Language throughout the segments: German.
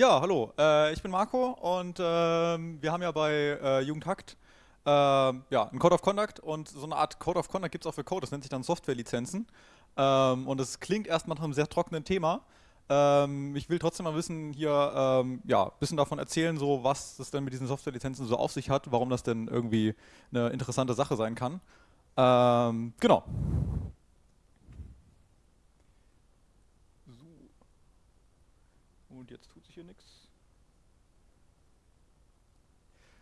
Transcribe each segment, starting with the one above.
Ja, hallo, äh, ich bin Marco und ähm, wir haben ja bei äh, Jugendhackt äh, ja, einen Code of Conduct und so eine Art Code of Conduct gibt es auch für Code, das nennt sich dann Softwarelizenzen. Ähm, und es klingt erstmal nach einem sehr trockenen Thema. Ähm, ich will trotzdem mal wissen, hier ähm, ja, ein bisschen davon erzählen, so was es denn mit diesen Softwarelizenzen so auf sich hat, warum das denn irgendwie eine interessante Sache sein kann. Ähm, genau. Und jetzt tut sich hier nichts.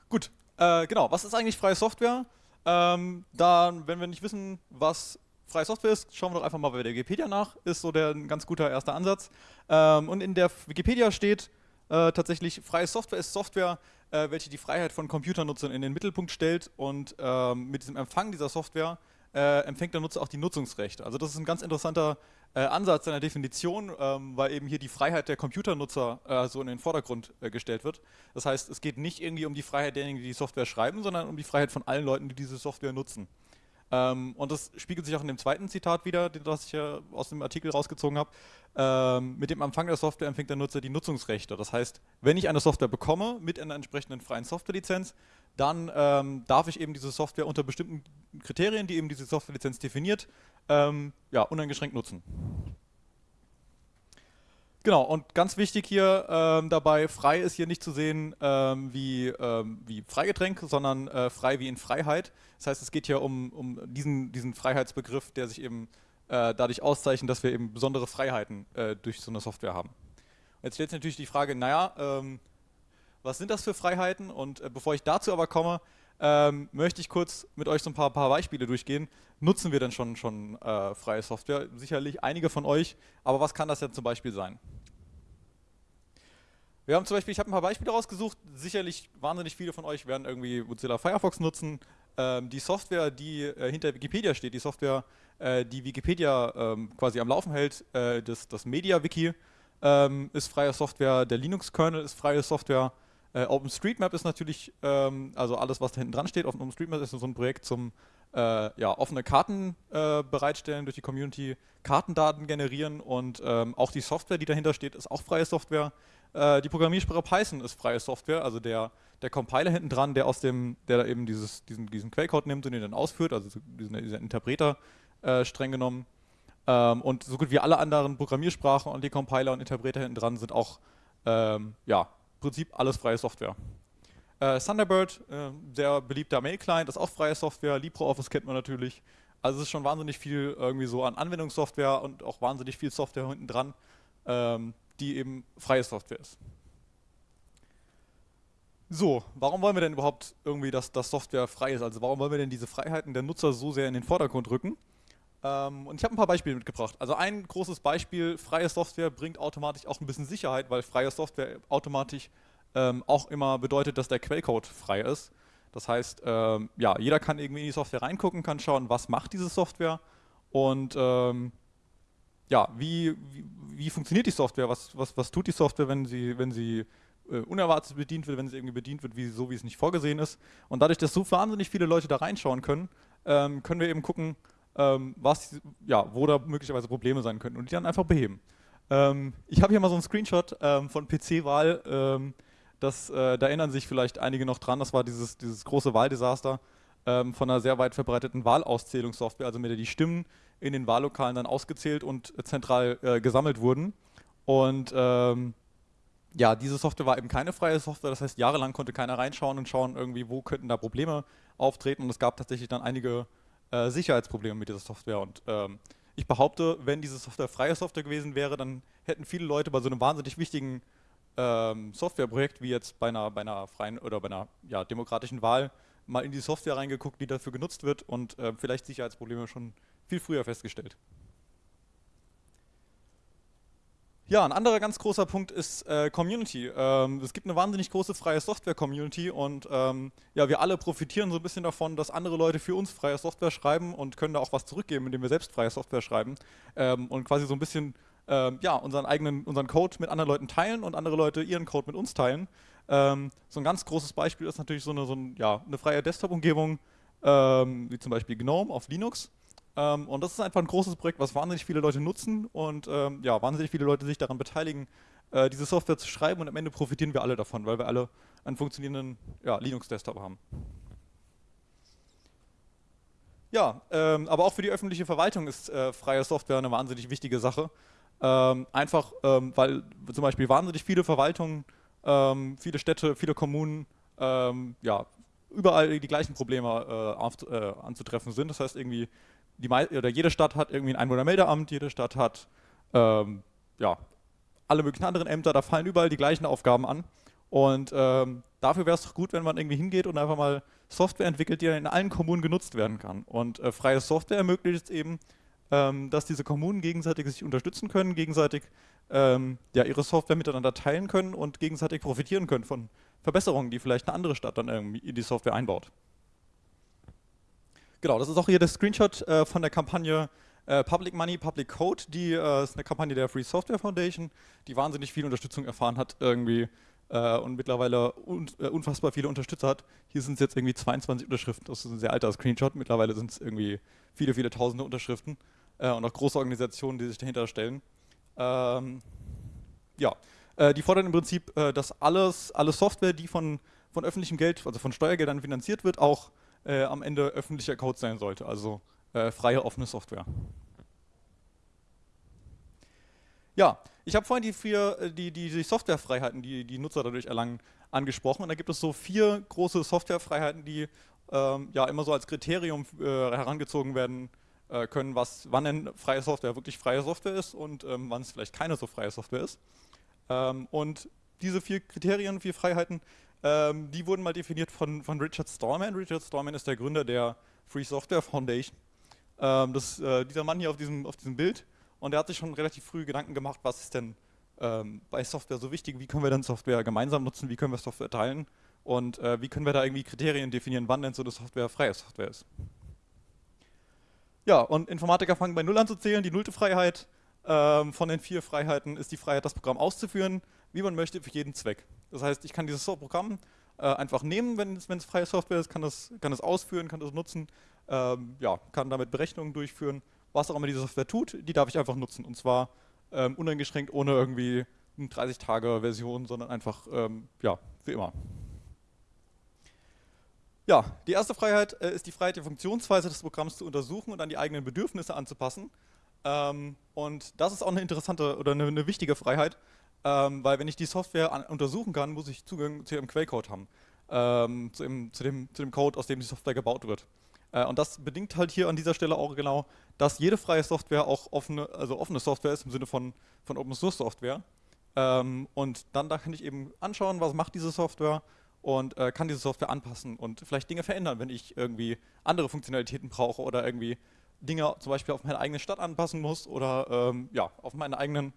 Gut, äh, genau. Was ist eigentlich freie Software? Ähm, dann, wenn wir nicht wissen, was freie Software ist, schauen wir doch einfach mal bei der Wikipedia nach. Ist so der ein ganz guter erster Ansatz. Ähm, und in der Wikipedia steht äh, tatsächlich, freie Software ist Software, äh, welche die Freiheit von Computernutzern in den Mittelpunkt stellt und ähm, mit diesem Empfang dieser Software äh, empfängt der Nutzer auch die Nutzungsrechte. Also das ist ein ganz interessanter äh, Ansatz seiner Definition, ähm, weil eben hier die Freiheit der Computernutzer äh, so in den Vordergrund äh, gestellt wird. Das heißt, es geht nicht irgendwie um die Freiheit derjenigen, die die Software schreiben, sondern um die Freiheit von allen Leuten, die diese Software nutzen. Ähm, und das spiegelt sich auch in dem zweiten Zitat wieder, das ich ja aus dem Artikel rausgezogen habe. Ähm, mit dem Empfang der Software empfängt der Nutzer die Nutzungsrechte. Das heißt, wenn ich eine Software bekomme mit einer entsprechenden freien Softwarelizenz, dann ähm, darf ich eben diese Software unter bestimmten Kriterien, die eben diese Softwarelizenz definiert, ähm, ja, uneingeschränkt nutzen. Genau, und ganz wichtig hier ähm, dabei, frei ist hier nicht zu sehen ähm, wie, ähm, wie Freigetränk, sondern äh, frei wie in Freiheit. Das heißt, es geht hier um, um diesen, diesen Freiheitsbegriff, der sich eben äh, dadurch auszeichnet, dass wir eben besondere Freiheiten äh, durch so eine Software haben. Jetzt stellt sich natürlich die Frage, naja, ähm, was sind das für Freiheiten? Und äh, bevor ich dazu aber komme, ähm, möchte ich kurz mit euch so ein paar, paar, Beispiele durchgehen. Nutzen wir denn schon, schon äh, freie Software? Sicherlich einige von euch, aber was kann das denn zum Beispiel sein? Wir haben zum Beispiel, ich habe ein paar Beispiele rausgesucht, sicherlich wahnsinnig viele von euch werden irgendwie Mozilla Firefox nutzen. Ähm, die Software, die äh, hinter Wikipedia steht, die Software, äh, die Wikipedia ähm, quasi am Laufen hält, äh, das, das MediaWiki, ähm, ist freie Software, der Linux-Kernel ist freie Software, äh, OpenStreetMap ist natürlich, ähm, also alles, was da hinten dran steht, OpenStreetMap ist so ein Projekt zum äh, ja, offene Karten äh, bereitstellen durch die Community, Kartendaten generieren und ähm, auch die Software, die dahinter steht, ist auch freie Software. Äh, die Programmiersprache Python ist freie Software, also der, der Compiler hinten dran, der aus dem, der eben dieses, diesen, diesen Quellcode nimmt und den dann ausführt, also diesen, dieser Interpreter äh, streng genommen. Ähm, und so gut wie alle anderen Programmiersprachen und die Compiler und Interpreter hinten dran sind auch ähm, ja, Prinzip alles freie Software. Äh, Thunderbird, äh, sehr beliebter Mail-Client, ist auch freie Software. LibreOffice kennt man natürlich. Also es ist schon wahnsinnig viel irgendwie so an Anwendungssoftware und auch wahnsinnig viel Software hinten dran, ähm, die eben freie Software ist. So, warum wollen wir denn überhaupt irgendwie, dass das Software frei ist? Also warum wollen wir denn diese Freiheiten der Nutzer so sehr in den Vordergrund rücken? Ähm, und ich habe ein paar Beispiele mitgebracht. Also ein großes Beispiel, freie Software bringt automatisch auch ein bisschen Sicherheit, weil freie Software automatisch ähm, auch immer bedeutet, dass der Quellcode frei ist. Das heißt, ähm, ja, jeder kann irgendwie in die Software reingucken, kann schauen, was macht diese Software und ähm, ja, wie, wie, wie, funktioniert die Software, was, was, was tut die Software, wenn sie, wenn sie äh, unerwartet bedient wird, wenn sie irgendwie bedient wird, wie, so wie es nicht vorgesehen ist. Und dadurch, dass so wahnsinnig viele Leute da reinschauen können, ähm, können wir eben gucken, ähm, was, ja, wo da möglicherweise Probleme sein könnten und die dann einfach beheben. Ähm, ich habe hier mal so einen Screenshot ähm, von PC-Wahl, ähm, das, äh, da erinnern sich vielleicht einige noch dran, das war dieses, dieses große Wahldesaster ähm, von einer sehr weit verbreiteten Wahlauszählungssoftware, also mit der die Stimmen in den Wahllokalen dann ausgezählt und zentral äh, gesammelt wurden. Und ähm, ja, diese Software war eben keine freie Software, das heißt, jahrelang konnte keiner reinschauen und schauen irgendwie, wo könnten da Probleme auftreten und es gab tatsächlich dann einige äh, Sicherheitsprobleme mit dieser Software. Und ähm, ich behaupte, wenn diese Software freie Software gewesen wäre, dann hätten viele Leute bei so einem wahnsinnig wichtigen ähm, Softwareprojekt wie jetzt bei einer, bei einer freien oder bei einer ja, demokratischen Wahl mal in die Software reingeguckt, die dafür genutzt wird und äh, vielleicht Sicherheitsprobleme schon viel früher festgestellt. Ja, ein anderer ganz großer Punkt ist äh, Community. Ähm, es gibt eine wahnsinnig große freie Software-Community und ähm, ja, wir alle profitieren so ein bisschen davon, dass andere Leute für uns freie Software schreiben und können da auch was zurückgeben, indem wir selbst freie Software schreiben ähm, und quasi so ein bisschen ähm, ja, unseren eigenen unseren Code mit anderen Leuten teilen und andere Leute ihren Code mit uns teilen. Ähm, so ein ganz großes Beispiel ist natürlich so eine, so ein, ja, eine freie Desktop-Umgebung, ähm, wie zum Beispiel GNOME auf Linux. Ähm, und das ist einfach ein großes Projekt, was wahnsinnig viele Leute nutzen und ähm, ja, wahnsinnig viele Leute sich daran beteiligen, äh, diese Software zu schreiben und am Ende profitieren wir alle davon, weil wir alle einen funktionierenden ja, Linux-Desktop haben. Ja, ähm, aber auch für die öffentliche Verwaltung ist äh, freie Software eine wahnsinnig wichtige Sache. Ähm, einfach, ähm, weil zum Beispiel wahnsinnig viele Verwaltungen, ähm, viele Städte, viele Kommunen, ähm, ja, überall die gleichen Probleme äh, auf, äh, anzutreffen sind. Das heißt irgendwie, die, oder jede Stadt hat irgendwie ein Einwohnermeldeamt, jede Stadt hat ähm, ja, alle möglichen anderen Ämter, da fallen überall die gleichen Aufgaben an. Und ähm, dafür wäre es doch gut, wenn man irgendwie hingeht und einfach mal Software entwickelt, die in allen Kommunen genutzt werden kann. Und äh, freie Software ermöglicht es eben, ähm, dass diese Kommunen gegenseitig sich unterstützen können, gegenseitig ähm, ja, ihre Software miteinander teilen können und gegenseitig profitieren können von Verbesserungen, die vielleicht eine andere Stadt dann irgendwie in die Software einbaut. Genau, das ist auch hier der Screenshot äh, von der Kampagne äh, Public Money, Public Code. Die äh, ist eine Kampagne der Free Software Foundation, die wahnsinnig viel Unterstützung erfahren hat irgendwie äh, und mittlerweile un äh, unfassbar viele Unterstützer hat. Hier sind es jetzt irgendwie 22 Unterschriften. Das ist ein sehr alter Screenshot. Mittlerweile sind es irgendwie viele, viele tausende Unterschriften äh, und auch große Organisationen, die sich dahinter stellen. Ähm, ja, die fordern im Prinzip, dass alles, alle Software, die von, von öffentlichem Geld, also von Steuergeldern finanziert wird, auch äh, am Ende öffentlicher Code sein sollte, also äh, freie, offene Software. Ja, ich habe vorhin die, vier, äh, die, die, die Softwarefreiheiten, die die Nutzer dadurch erlangen, angesprochen. Und da gibt es so vier große Softwarefreiheiten, die ähm, ja immer so als Kriterium äh, herangezogen werden äh, können, was, wann denn freie Software wirklich freie Software ist und ähm, wann es vielleicht keine so freie Software ist. Ähm, und diese vier Kriterien, vier Freiheiten, ähm, die wurden mal definiert von, von Richard Stallman. Richard Stallman ist der Gründer der Free Software Foundation. Ähm, das, äh, dieser Mann hier auf diesem, auf diesem Bild. Und er hat sich schon relativ früh Gedanken gemacht, was ist denn ähm, bei Software so wichtig, wie können wir denn Software gemeinsam nutzen, wie können wir Software teilen und äh, wie können wir da irgendwie Kriterien definieren, wann denn so eine Software freie Software ist. Ja, und Informatiker fangen bei Null an zu zählen. Die nullte Freiheit ähm, von den vier Freiheiten ist die Freiheit, das Programm auszuführen, wie man möchte, für jeden Zweck. Das heißt, ich kann dieses Programm äh, einfach nehmen, wenn es freie Software ist, kann das, kann das ausführen, kann das nutzen, ähm, ja, kann damit Berechnungen durchführen, was auch immer diese Software tut, die darf ich einfach nutzen. Und zwar ähm, uneingeschränkt, ohne irgendwie eine 30-Tage-Version, sondern einfach, ähm, ja, für immer. Ja, die erste Freiheit äh, ist die Freiheit, die Funktionsweise des Programms zu untersuchen und an die eigenen Bedürfnisse anzupassen. Ähm, und das ist auch eine interessante oder eine, eine wichtige Freiheit, ähm, weil wenn ich die Software an, untersuchen kann, muss ich Zugang zu ihrem Quellcode haben, ähm, zu, im, zu, dem, zu, dem, Code, aus dem die Software gebaut wird. Äh, und das bedingt halt hier an dieser Stelle auch genau, dass jede freie Software auch offene, also offene Software ist im Sinne von, von Open Source Software. Ähm, und dann da kann ich eben anschauen, was macht diese Software und äh, kann diese Software anpassen und vielleicht Dinge verändern, wenn ich irgendwie andere Funktionalitäten brauche oder irgendwie Dinge zum Beispiel auf meine eigene Stadt anpassen muss oder ähm, ja, auf meine eigenen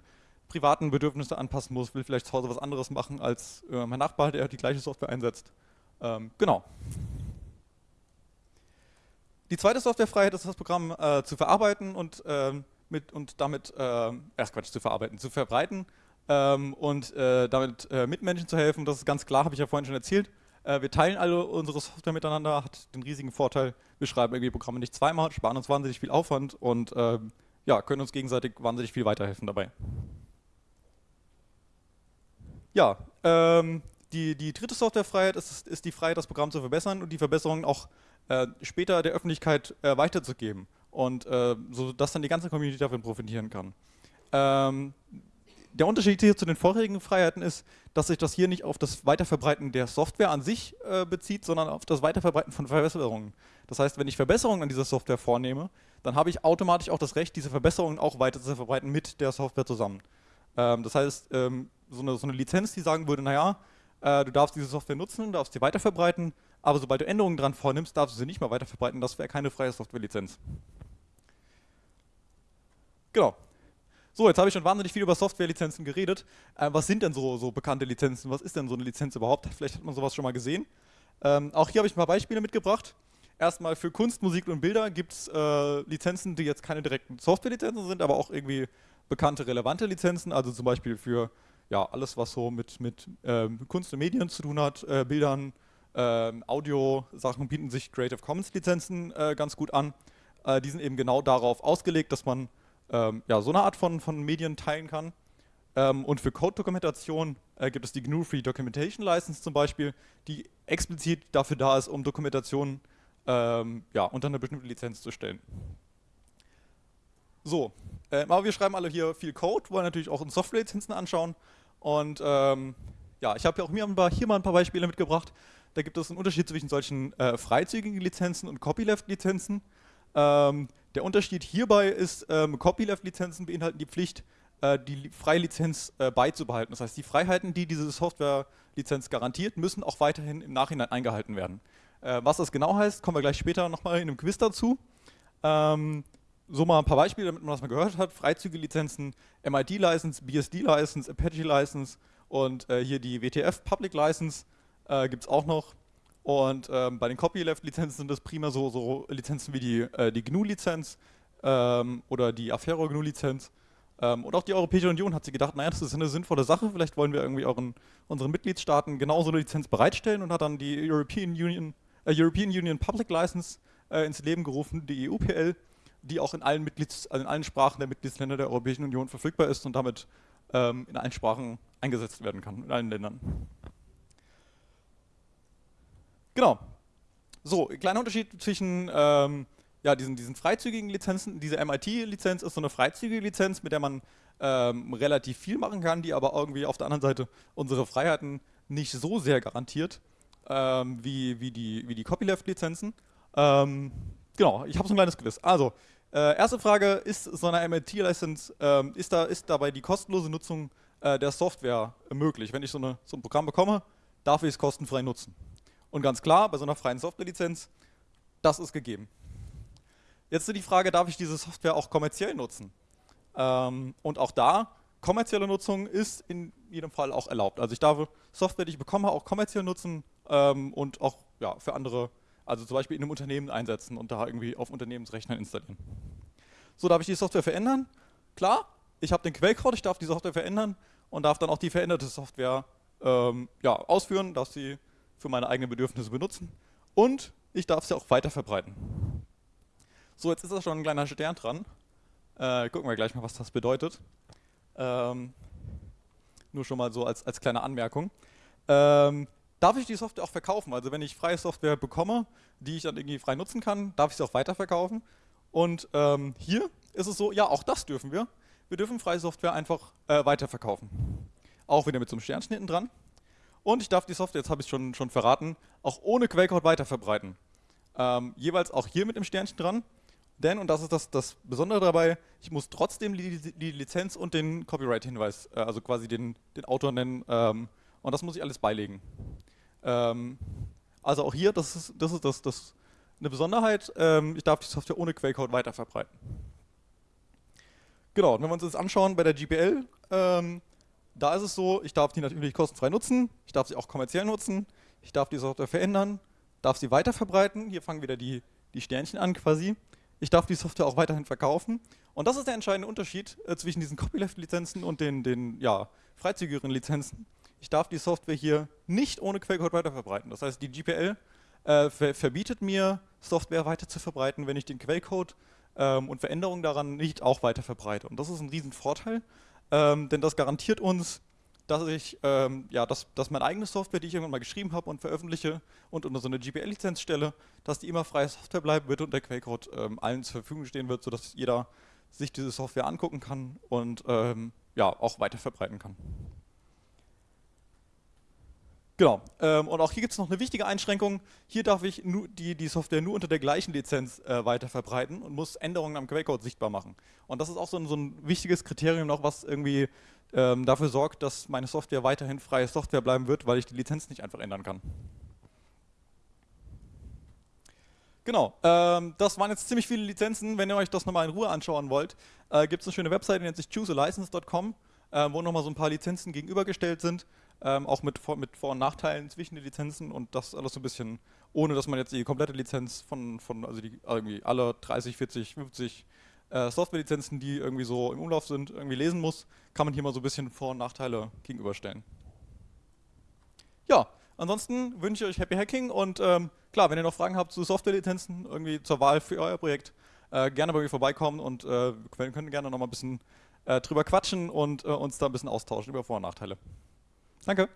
privaten Bedürfnisse anpassen muss, will vielleicht zu Hause was anderes machen als äh, mein Nachbar, der die gleiche Software einsetzt. Ähm, genau. Die zweite Softwarefreiheit ist das Programm äh, zu verarbeiten und, ähm, mit, und damit, äh, erst Quatsch, zu verarbeiten, zu verbreiten ähm, und äh, damit äh, Mitmenschen zu helfen. Das ist ganz klar, habe ich ja vorhin schon erzählt. Äh, wir teilen alle unsere Software miteinander, hat den riesigen Vorteil, wir schreiben irgendwie Programme nicht zweimal, sparen uns wahnsinnig viel Aufwand und ähm, ja, können uns gegenseitig wahnsinnig viel weiterhelfen dabei. Ja, ähm, die, die dritte Softwarefreiheit ist, ist die Freiheit, das Programm zu verbessern und die Verbesserungen auch äh, später der Öffentlichkeit äh, weiterzugeben und äh, so dass dann die ganze Community davon profitieren kann. Ähm, der Unterschied hier zu den vorherigen Freiheiten ist, dass sich das hier nicht auf das Weiterverbreiten der Software an sich äh, bezieht, sondern auf das Weiterverbreiten von Verbesserungen. Das heißt, wenn ich Verbesserungen an dieser Software vornehme, dann habe ich automatisch auch das Recht, diese Verbesserungen auch weiter zu verbreiten mit der Software zusammen. Ähm, das heißt, ähm, so, eine, so, eine, Lizenz, die sagen würde, naja, äh, du darfst diese Software nutzen, darfst sie weiterverbreiten, aber sobald du Änderungen dran vornimmst, darfst du sie nicht mehr weiterverbreiten, das wäre keine freie Software-Lizenz. Genau, so, jetzt habe ich schon wahnsinnig viel über Softwarelizenzen geredet. Äh, was sind denn so, so, bekannte Lizenzen? Was ist denn so eine Lizenz überhaupt? Vielleicht hat man sowas schon mal gesehen. Ähm, auch hier habe ich ein paar Beispiele mitgebracht. Erstmal für Kunst, Musik und Bilder gibt es äh, Lizenzen, die jetzt keine direkten Softwarelizenzen sind, aber auch irgendwie bekannte, relevante Lizenzen. Also zum Beispiel für ja, alles, was so mit, mit ähm, Kunst und Medien zu tun hat, äh, Bildern, ähm, Audio-Sachen bieten sich Creative Commons Lizenzen äh, ganz gut an. Äh, die sind eben genau darauf ausgelegt, dass man ähm, ja, so eine Art von, von Medien teilen kann. Ähm, und für Code-Dokumentation äh, gibt es die GNU Free Documentation License zum Beispiel, die explizit dafür da ist, um Dokumentation ähm, ja, unter eine bestimmte Lizenz zu stellen. So, äh, aber wir schreiben alle hier viel Code, wollen natürlich auch uns Software-Lizenzen anschauen. Und ähm, ja, ich habe ja auch mir paar, hier mal ein paar Beispiele mitgebracht. Da gibt es einen Unterschied zwischen solchen äh, freizügigen Lizenzen und Copyleft-Lizenzen. Ähm, der Unterschied hierbei ist, ähm, Copyleft-Lizenzen beinhalten die Pflicht, äh, die freie Lizenz äh, beizubehalten. Das heißt, die Freiheiten, die diese Software-Lizenz garantiert, müssen auch weiterhin im Nachhinein eingehalten werden. Äh, was das genau heißt, kommen wir gleich später nochmal in einem Quiz dazu. Ähm, so mal ein paar Beispiele, damit man das mal gehört hat. Freizüge-Lizenzen, MIT-License, BSD-License, Apache-License und äh, hier die WTF Public License äh, gibt es auch noch. Und ähm, bei den Copyleft-Lizenzen sind das prima so, so Lizenzen wie die, äh, die GNU-Lizenz ähm, oder die Affero GNU-Lizenz. Ähm, und auch die Europäische Union hat sich gedacht, naja, das ist eine sinnvolle Sache, vielleicht wollen wir irgendwie euren, unseren Mitgliedstaaten genauso eine Lizenz bereitstellen und hat dann die European Union, äh, European Union Public License äh, ins Leben gerufen, die EUPL, die auch in allen, Mitglieds, also in allen Sprachen der Mitgliedsländer der Europäischen Union verfügbar ist und damit ähm, in allen Sprachen eingesetzt werden kann, in allen Ländern. Genau. So, kleiner Unterschied zwischen ähm, ja, diesen, diesen freizügigen Lizenzen. Diese MIT-Lizenz ist so eine freizügige Lizenz, mit der man ähm, relativ viel machen kann, die aber irgendwie auf der anderen Seite unsere Freiheiten nicht so sehr garantiert ähm, wie, wie die, wie die Copyleft-Lizenzen. Ähm, genau, ich habe so ein kleines Quiz. Also, äh, erste Frage, ist so eine MIT-License, ähm, ist, da, ist dabei die kostenlose Nutzung äh, der Software möglich? Wenn ich so, eine, so ein Programm bekomme, darf ich es kostenfrei nutzen? Und ganz klar, bei so einer freien Software-Lizenz, das ist gegeben. Jetzt ist die Frage, darf ich diese Software auch kommerziell nutzen? Ähm, und auch da, kommerzielle Nutzung ist in jedem Fall auch erlaubt. Also ich darf Software, die ich bekomme, auch kommerziell nutzen ähm, und auch ja, für andere, also zum Beispiel in einem Unternehmen einsetzen und da irgendwie auf Unternehmensrechnern installieren. So, darf ich die Software verändern? Klar, ich habe den Quellcode, ich darf die Software verändern und darf dann auch die veränderte Software ähm, ja, ausführen, darf sie für meine eigenen Bedürfnisse benutzen und ich darf sie auch weiter verbreiten. So, jetzt ist da schon ein kleiner Stern dran. Äh, gucken wir gleich mal, was das bedeutet. Ähm, nur schon mal so als, als kleine Anmerkung. Ähm, darf ich die Software auch verkaufen? Also wenn ich freie Software bekomme, die ich dann irgendwie frei nutzen kann, darf ich sie auch weiterverkaufen? Und ähm, hier ist es so, ja, auch das dürfen wir. Wir dürfen freie Software einfach äh, weiterverkaufen. Auch wieder mit so einem Sternchen hinten dran. Und ich darf die Software, jetzt habe ich schon, schon verraten, auch ohne Quellcode weiterverbreiten. Ähm, jeweils auch hier mit dem Sternchen dran. Denn, und das ist das, das Besondere dabei, ich muss trotzdem die, die Lizenz und den Copyright-Hinweis, äh, also quasi den, den Autor nennen, ähm, und das muss ich alles beilegen. Ähm, also auch hier, das ist, das ist das, das eine Besonderheit, ähm, ich darf die Software ohne Quellcode weiterverbreiten. Genau, und wenn wir uns das anschauen bei der GPL, ähm, da ist es so, ich darf die natürlich kostenfrei nutzen, ich darf sie auch kommerziell nutzen, ich darf die Software verändern, darf sie weiterverbreiten, hier fangen wieder die, die Sternchen an quasi, ich darf die Software auch weiterhin verkaufen. Und das ist der entscheidende Unterschied äh, zwischen diesen Copyleft-Lizenzen und den, den ja, freizügigeren Lizenzen. Ich darf die Software hier nicht ohne Quellcode weiterverbreiten. Das heißt, die GPL äh, ver verbietet mir, Software weiter zu verbreiten, wenn ich den Quellcode ähm, und Veränderungen daran nicht auch weiter verbreite. Und das ist ein Riesenvorteil, ähm, denn das garantiert uns, dass ich, ähm, ja, dass, dass meine eigene Software, die ich irgendwann mal geschrieben habe und veröffentliche und unter so eine GPL-Lizenz stelle, dass die immer freie Software bleiben wird und der Quellcode ähm, allen zur Verfügung stehen wird, sodass jeder sich diese Software angucken kann und ähm, ja, auch weiter verbreiten kann. Genau, ähm, und auch hier gibt es noch eine wichtige Einschränkung. Hier darf ich die, die Software nur unter der gleichen Lizenz äh, weiter verbreiten und muss Änderungen am Quellcode sichtbar machen. Und das ist auch so ein, so ein wichtiges Kriterium noch, was irgendwie ähm, dafür sorgt, dass meine Software weiterhin freie Software bleiben wird, weil ich die Lizenz nicht einfach ändern kann. Genau, ähm, das waren jetzt ziemlich viele Lizenzen. Wenn ihr euch das nochmal in Ruhe anschauen wollt, äh, gibt es eine schöne Webseite, die nennt sich choosealicense.com, äh, wo nochmal so ein paar Lizenzen gegenübergestellt sind, ähm, auch mit, mit Vor- und Nachteilen zwischen den Lizenzen und das alles so ein bisschen, ohne dass man jetzt die komplette Lizenz von, von also die irgendwie alle 30, 40, 50 äh, Softwarelizenzen, die irgendwie so im Umlauf sind, irgendwie lesen muss, kann man hier mal so ein bisschen Vor- und Nachteile gegenüberstellen. Ja, ansonsten wünsche ich euch Happy Hacking und ähm, klar, wenn ihr noch Fragen habt zu Softwarelizenzen, irgendwie zur Wahl für euer Projekt, äh, gerne bei mir vorbeikommen und äh, wir können gerne noch mal ein bisschen äh, drüber quatschen und äh, uns da ein bisschen austauschen über Vor- und Nachteile. Danke.